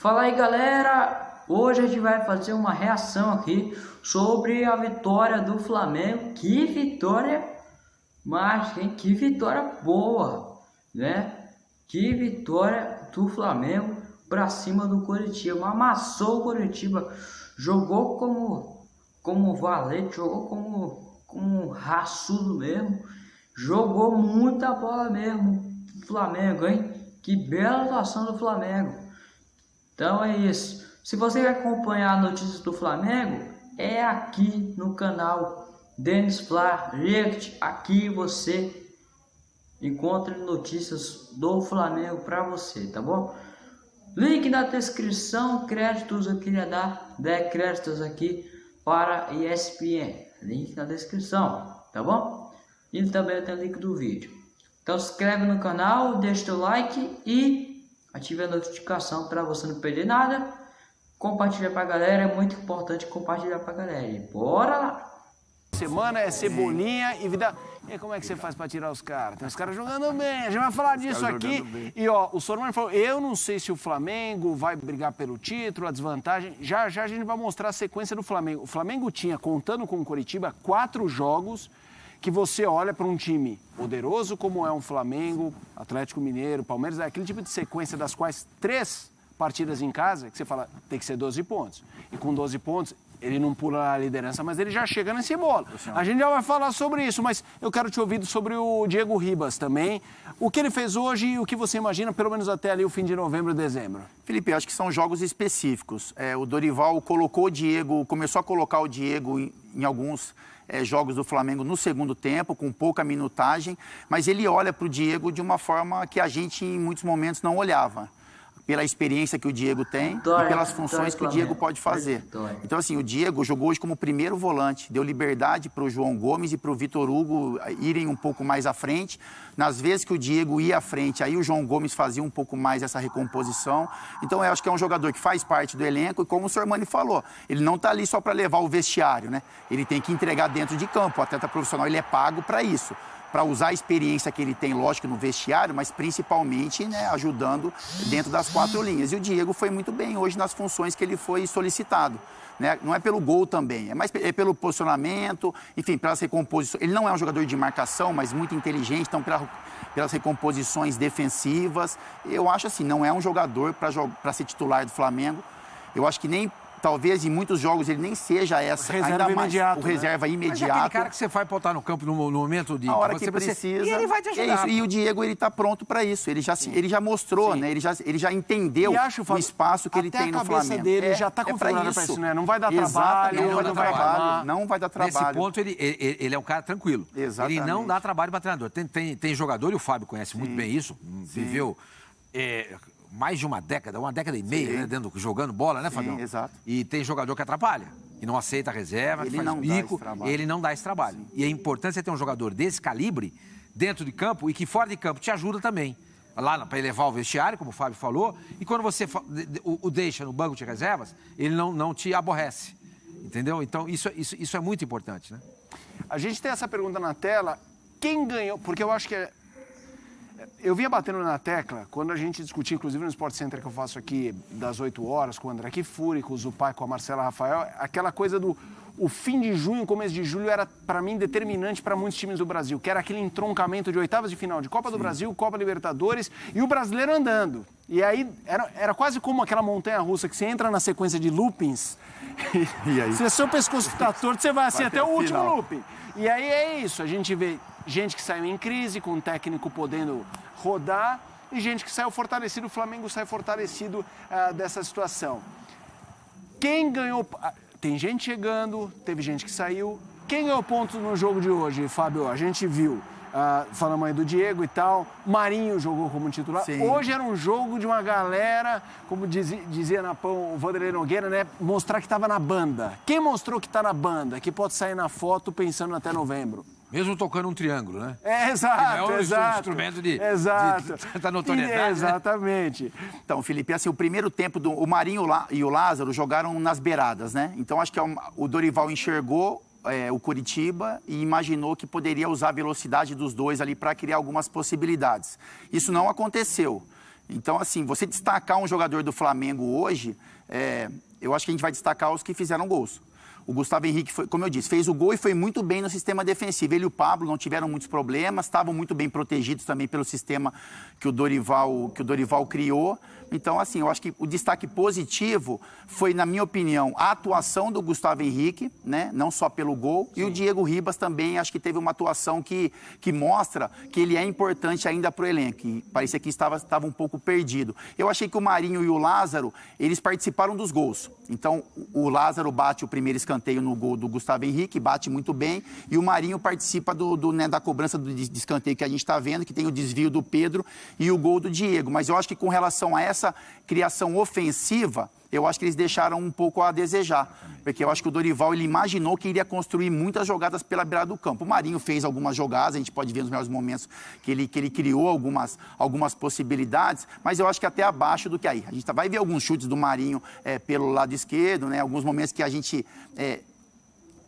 Fala aí galera, hoje a gente vai fazer uma reação aqui sobre a vitória do Flamengo. Que vitória mágica, hein? Que vitória boa, né? Que vitória do Flamengo para cima do Curitiba. Amassou o Curitiba, jogou como como valente, jogou como como raçudo mesmo. Jogou muita bola mesmo. Flamengo, hein? Que bela atuação do Flamengo. Então é isso. Se você quer acompanhar notícias do Flamengo, é aqui no canal Denis Fla React. Aqui você encontra notícias do Flamengo para você, tá bom? Link na descrição, créditos eu queria dar 10 créditos aqui para ESPN. Link na descrição, tá bom? E também tem o link do vídeo. Então se inscreve no canal, deixa o like e ative a notificação para você não perder nada. Compartilha para a galera, é muito importante compartilhar para a galera. E bora lá! Semana é cebolinha e vida. E como é que você faz para tirar os caras? Tem os caras jogando bem, a gente vai falar disso aqui. E ó, o Sormani falou: eu não sei se o Flamengo vai brigar pelo título, a desvantagem. Já já a gente vai mostrar a sequência do Flamengo. O Flamengo tinha, contando com o Coritiba, quatro jogos que você olha para um time poderoso como é um Flamengo, Atlético Mineiro, Palmeiras, é aquele tipo de sequência das quais três partidas em casa, que você fala, tem que ser 12 pontos. E com 12 pontos, ele não pula a liderança, mas ele já chega nesse bolo. A gente já vai falar sobre isso, mas eu quero te ouvir sobre o Diego Ribas também. O que ele fez hoje e o que você imagina, pelo menos até ali o fim de novembro e dezembro? Felipe, acho que são jogos específicos. É, o Dorival colocou o Diego, começou a colocar o Diego em, em alguns é, jogos do Flamengo no segundo tempo, com pouca minutagem, mas ele olha para o Diego de uma forma que a gente em muitos momentos não olhava pela experiência que o Diego tem e pelas funções que o Diego pode fazer. Então, assim, o Diego jogou hoje como primeiro volante, deu liberdade para o João Gomes e para o Vitor Hugo irem um pouco mais à frente. Nas vezes que o Diego ia à frente, aí o João Gomes fazia um pouco mais essa recomposição. Então, eu acho que é um jogador que faz parte do elenco e, como o Sormani falou, ele não está ali só para levar o vestiário, né? Ele tem que entregar dentro de campo. O atleta profissional, ele é pago para isso para usar a experiência que ele tem, lógico, no vestiário, mas principalmente né, ajudando dentro das quatro linhas. E o Diego foi muito bem hoje nas funções que ele foi solicitado. Né? Não é pelo gol também, é mais é pelo posicionamento, enfim, pelas recomposições. Ele não é um jogador de marcação, mas muito inteligente, então pela, pelas recomposições defensivas. Eu acho assim, não é um jogador para ser titular do Flamengo. Eu acho que nem talvez em muitos jogos ele nem seja essa, reserva ainda mais imediato, o reserva né? imediato. Mas é aquele cara que você vai botar no campo no, no momento de... A hora que você precisa. E ele vai te é ajudar. É e o Diego, ele está pronto para isso. Ele já, ele já mostrou, Sim. né? Ele já, ele já entendeu acho, o espaço que ele tem no Flamengo. a cabeça dele é, já está é configurada para isso, né? Não vai dar trabalho, não, vai dar trabalho. Não vai dar trabalho. Nesse ponto, ele, ele, ele, é um cara tranquilo. Exatamente. Ele não dá trabalho para treinador. Tem, tem, tem jogador, e o Fábio conhece Sim. muito bem isso, viveu... É, mais de uma década, uma década e meia, né, dentro, jogando bola, né, Fabião? exato. E tem jogador que atrapalha, que não aceita a reserva, ele que faz não bico, ele não dá esse trabalho. Sim. E é importante você ter um jogador desse calibre dentro de campo e que fora de campo te ajuda também. Lá para elevar o vestiário, como o Fábio falou, e quando você o, o deixa no banco de reservas, ele não, não te aborrece. Entendeu? Então, isso, isso, isso é muito importante, né? A gente tem essa pergunta na tela. Quem ganhou? Porque eu acho que é eu vinha batendo na tecla, quando a gente discutia, inclusive no Sport Center que eu faço aqui das 8 horas, com o André Kifuri, com o Zupai, com a Marcela Rafael, aquela coisa do o fim de junho, começo de julho era, para mim, determinante para muitos times do Brasil, que era aquele entroncamento de oitavas de final de Copa Sim. do Brasil, Copa Libertadores e o brasileiro andando. E aí era, era quase como aquela montanha russa que você entra na sequência de loopings. E aí? Se é seu pescoço está torto, você vai assim vai até, o último looping. E aí é isso, a gente vê gente que saiu em crise, com o técnico podendo rodar, e gente que saiu fortalecido, o Flamengo sai fortalecido uh, dessa situação. Quem ganhou. Ah, tem gente chegando, teve gente que saiu. Quem ganhou pontos no jogo de hoje, Fábio? A gente viu. Uh, falamos aí do Diego e tal. Marinho jogou como titular. Sim. Hoje era um jogo de uma galera, como dizia, dizia na pão o Vanderlei Nogueira, né? Mostrar que estava na banda. Quem mostrou que está na banda? Que pode sair na foto pensando até novembro? Mesmo tocando um triângulo, né? É, exato, é exato. instrumento de, exato. de tanta notoriedade. Né? Exatamente. Né? Então, Felipe, assim, o primeiro tempo, do, o Marinho e o Lázaro jogaram nas beiradas, né? Então, acho que é o Dorival enxergou é, o Curitiba e imaginou que poderia usar a velocidade dos dois ali para criar algumas possibilidades. Isso não aconteceu. Então, assim, você destacar um jogador do Flamengo hoje, é, eu acho que a gente vai destacar os que fizeram gols. O Gustavo Henrique, foi, como eu disse, fez o gol e foi muito bem no sistema defensivo. Ele e o Pablo não tiveram muitos problemas, estavam muito bem protegidos também pelo sistema que o Dorival, que o Dorival criou. Então, assim, eu acho que o destaque positivo foi, na minha opinião, a atuação do Gustavo Henrique, né? não só pelo gol, Sim. e o Diego Ribas também, acho que teve uma atuação que, que mostra que ele é importante ainda para o elenco. E parecia que estava, estava um pouco perdido. Eu achei que o Marinho e o Lázaro, eles participaram dos gols. Então, o Lázaro bate o primeiro escanteio no gol do Gustavo Henrique, bate muito bem, e o Marinho participa do, do né, da cobrança do escanteio que a gente está vendo, que tem o desvio do Pedro e o gol do Diego. Mas eu acho que com relação a essa essa criação ofensiva, eu acho que eles deixaram um pouco a desejar. Porque eu acho que o Dorival ele imaginou que iria construir muitas jogadas pela beirada do campo. O Marinho fez algumas jogadas, a gente pode ver nos melhores momentos que ele, que ele criou algumas, algumas possibilidades, mas eu acho que até abaixo do que aí. A gente vai ver alguns chutes do Marinho é, pelo lado esquerdo, né? alguns momentos que a gente é,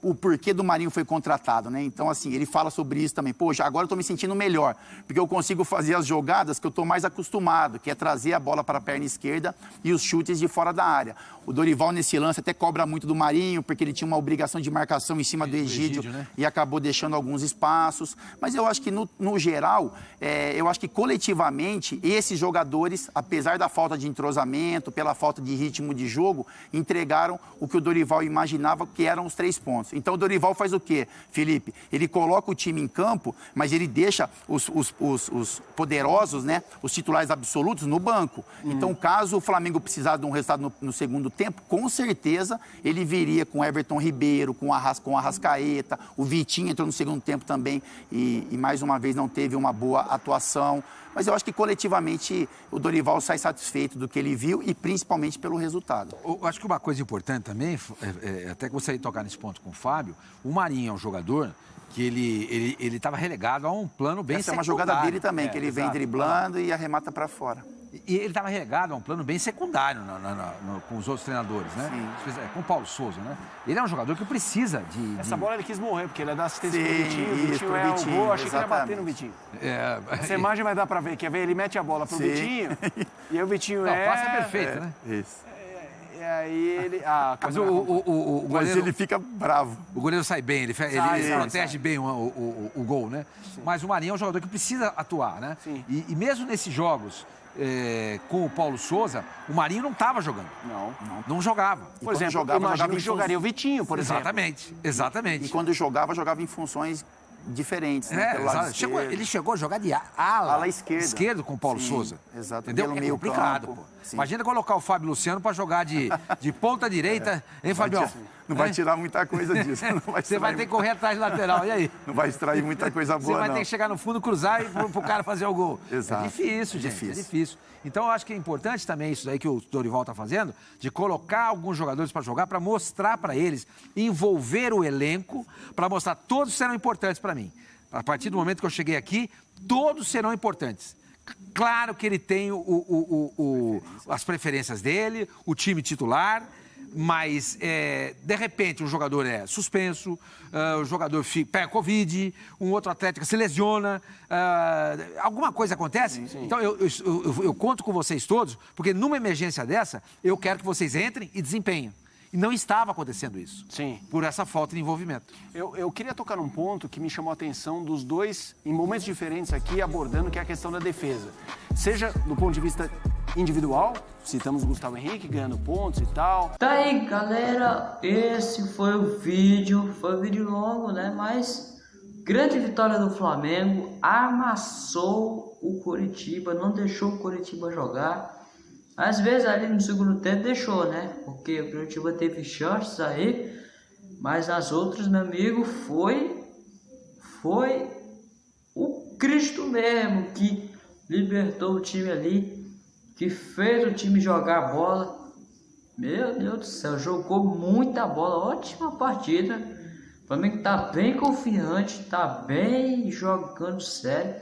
o porquê do Marinho foi contratado, né? Então, assim, ele fala sobre isso também. Poxa, agora eu estou me sentindo melhor, porque eu consigo fazer as jogadas que eu estou mais acostumado, que é trazer a bola para a perna esquerda e os chutes de fora da área. O Dorival, nesse lance, até cobra muito do Marinho, porque ele tinha uma obrigação de marcação em cima do Egídio, Egídio né? e acabou deixando alguns espaços. Mas eu acho que, no, no geral, é, eu acho que coletivamente, esses jogadores, apesar da falta de entrosamento, pela falta de ritmo de jogo, entregaram o que o Dorival imaginava que eram os três pontos. Então o Dorival faz o quê, Felipe? Ele coloca o time em campo, mas ele deixa os, os, os, os poderosos, né? Os titulares absolutos no banco. Hum. Então, caso o Flamengo precisar de um resultado no, no, segundo tempo, com certeza ele viria com Everton Ribeiro, com Arras, com Arrascaeta, o Vitinho entrou no segundo tempo também e, e mais uma vez não teve uma boa atuação. Mas eu acho que coletivamente o Dorival sai satisfeito do que ele viu e principalmente pelo resultado. Eu acho que uma coisa importante também, é, é, até que você tocar nesse ponto com o Fábio, o Marinho é um jogador que ele ele estava relegado a um plano bem Essa é uma jogada dele também, é, que ele exato. vem driblando e arremata para fora. E ele estava relegado a um plano bem secundário no, no, no, com os outros treinadores, né? Sim. É, com o Paulo Souza, né? Ele é um jogador que precisa de. Essa bola ele quis morrer, porque ele é da assistência Sim, pro Vitinho. O Vitinho é Vitinho, o gol, achei exatamente. que ele ia bater no Vitinho. É... Essa imagem vai dar para ver, quer ver? Ele mete a bola pro Sim. Vitinho e aí o Vitinho Não, é. O passe é perfeito, é, né? Isso. E aí ele. Ah, Mas o, o, o, o goleiro, Mas ele fica bravo. O goleiro sai bem, ele, sai, ele, ele protege sai. bem o, o, o, gol, né? Sim. Mas o Marinho é um jogador que precisa atuar, né? Sim. E, e mesmo nesses jogos. É, com o Paulo Souza, o Marinho não estava jogando. Não, não. Não jogava. Por exemplo, jogava, jogava em jogaria o Vitinho, por exatamente, exemplo. Exatamente, E quando jogava, jogava em funções diferentes, né? É, chegou, ele chegou a jogar de ala, ala esquerda. esquerdo com o Paulo Sim, Souza. Exato. Entendeu? Pelo é meio complicado, campo. pô. Imagina colocar o Fábio Luciano para jogar de, de ponta direita, é. hein, Fabião? Não vai tirar muita coisa disso. Vai Você vai ter que correr atrás de lateral, e aí? Não vai extrair muita coisa boa, Você vai não. ter que chegar no fundo, cruzar e pro, pro cara fazer o gol. Exato. É difícil, gente, é difícil. é difícil. Então, eu acho que é importante também isso aí que o Dorival está fazendo, de colocar alguns jogadores para jogar, para mostrar para eles, envolver o elenco, para mostrar todos serão importantes para mim. A partir do momento que eu cheguei aqui, todos serão importantes. Claro que ele tem o, o, o, as preferências dele, o time titular, mas é, de repente um jogador é suspenso, uh, o jogador fica, pega Covid, um outro atleta se lesiona, uh, alguma coisa acontece. Sim, sim. Então eu, eu, eu, eu conto com vocês todos, porque numa emergência dessa, eu quero que vocês entrem e desempenhem. E não estava acontecendo isso. Sim. Por essa falta de envolvimento. Eu, eu queria tocar num ponto que me chamou a atenção dos dois, em momentos diferentes aqui, abordando, que é a questão da defesa. Seja do ponto de vista individual, citamos o Gustavo Henrique ganhando pontos e tal. Tá aí, galera. Esse foi o vídeo. Foi um vídeo longo, né? Mas grande vitória do Flamengo. Amassou o Coritiba, não deixou o Coritiba jogar. Às vezes ali no segundo tempo deixou, né? Porque o Curitiba teve chances aí, mas as outras, meu amigo, foi foi o Cristo mesmo que libertou o time ali, que fez o time jogar bola. Meu Deus do céu, jogou muita bola, ótima partida. O Flamengo tá bem confiante, tá bem jogando sério.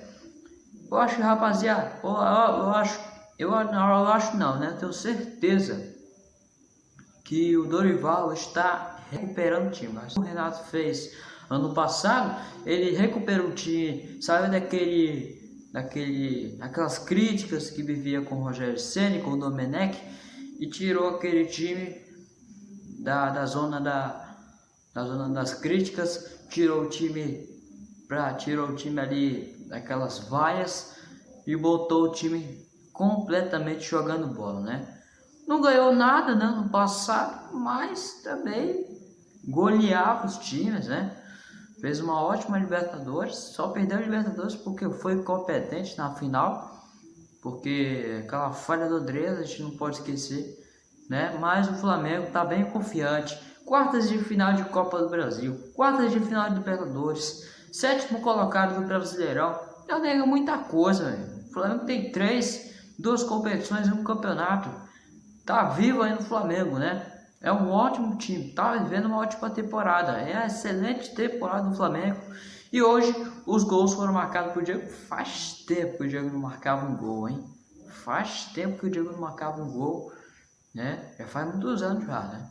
Eu acho, rapaziada, eu, eu, eu acho eu eu acho não, né? Eu tenho certeza que o Dorival está recuperando o time. Mas o Renato fez ano passado, ele recuperou o time, saiu daquele daquele, aquelas críticas que vivia com o Rogério Ceni, com o Domenech e tirou aquele time da, da zona da, da zona das críticas, tirou o time pra, tirou o time ali daquelas vaias e botou o time completamente jogando bola, né? Não ganhou nada né, no passado, mas também goleava os times, né? Fez uma ótima Libertadores, só perdeu a Libertadores porque foi competente na final, porque aquela falha do Andrés a gente não pode esquecer, né? Mas o Flamengo está bem confiante. Quartas de final de Copa do Brasil, quartas de final de Libertadores, sétimo colocado do Brasileirão. Já nega muita coisa, velho. O Flamengo tem três, duas competições e um campeonato. Tá vivo aí no Flamengo, né? É um ótimo time, tá vivendo uma ótima temporada. É a excelente temporada do Flamengo. E hoje os gols foram marcados por Diego. Faz tempo que o Diego não marcava um gol, hein? Faz tempo que o Diego não marcava um gol, né? Já faz muitos anos já, né?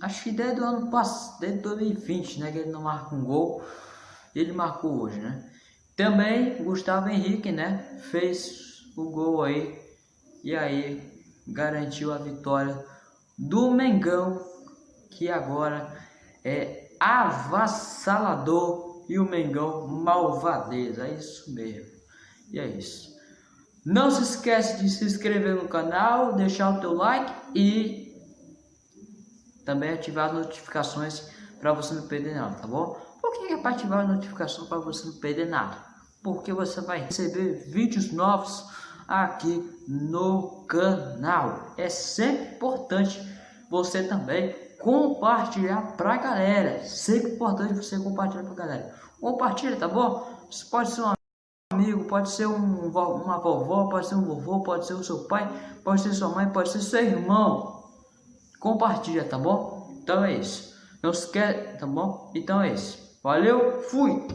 Acho que desde o ano passado, desde 2020, né? Que ele não marca um gol. Ele marcou hoje, né? Também Gustavo Henrique, né? Fez o gol aí. E aí garantiu a vitória do Mengão, que agora é avassalador e o Mengão malvadeza, é isso mesmo. E é isso. Não se esquece de se inscrever no canal, deixar o teu like e também ativar as notificações para você não perder nada, tá bom? Por que é para ativar a notificação para você não perder nada? Porque você vai receber vídeos novos aqui no canal. É sempre importante você também compartilhar para a galera. Sempre importante você compartilhar para a galera. Compartilha, tá bom? Pode ser um amigo, pode ser um, uma vovó, pode ser um vovô, pode ser o seu pai, pode ser sua mãe, pode ser seu irmão. Compartilha, tá bom? Então é isso. Não se esquece, tá bom? Então é isso. Valeu, fui!